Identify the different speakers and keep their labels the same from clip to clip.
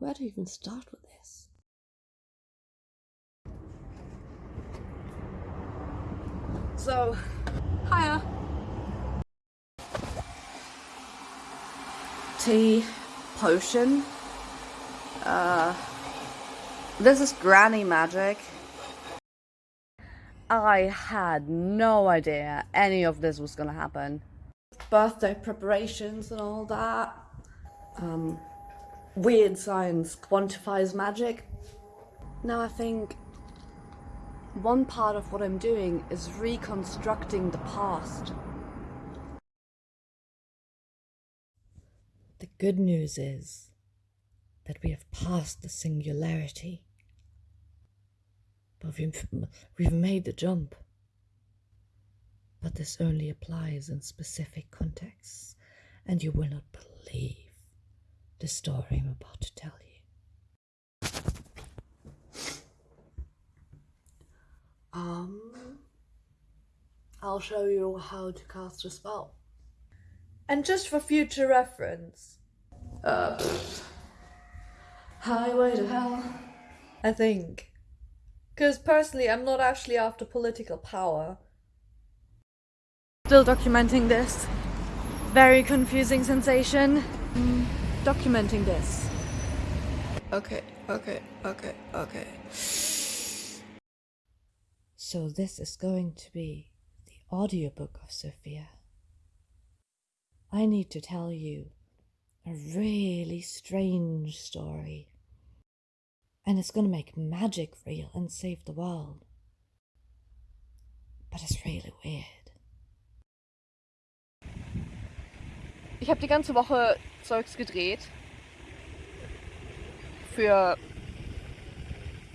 Speaker 1: Where to even start with this? So, hiya. Tea, potion. Uh, this is granny magic. I had no idea any of this was gonna happen. Birthday preparations and all that. Um, weird science quantifies magic. Now I think one part of what I'm doing is reconstructing the past.
Speaker 2: The good news is that we have passed the singularity. But we've, we've made the jump. But this only applies in specific contexts, and you will not believe the story I'm about to tell you.
Speaker 1: Um, I'll show you how to cast a spell.
Speaker 3: And just for future reference,
Speaker 1: Uh, pfft. highway to hell.
Speaker 3: I think. Because personally, I'm not actually after political power. Still documenting this. Very confusing sensation. Mm, documenting this.
Speaker 1: Okay, okay, okay, okay.
Speaker 2: So, this is going to be the audiobook of Sophia. I need to tell you a really strange story. And it's going to make magic real and save the world. But it's really weird.
Speaker 4: Ich habe die ganze Woche Zeugs gedreht. Für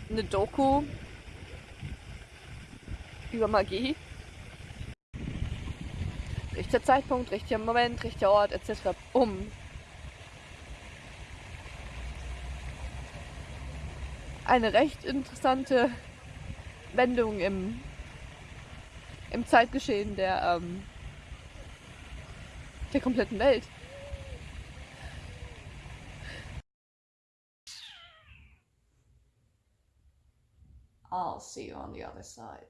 Speaker 4: eine Doku über Magie. Richtiger Zeitpunkt, richtiger Moment, richtiger Ort, etc. Um. Eine recht interessante Wendung im, im Zeitgeschehen der, ähm, der kompletten Welt.
Speaker 1: I'll see you on the other side.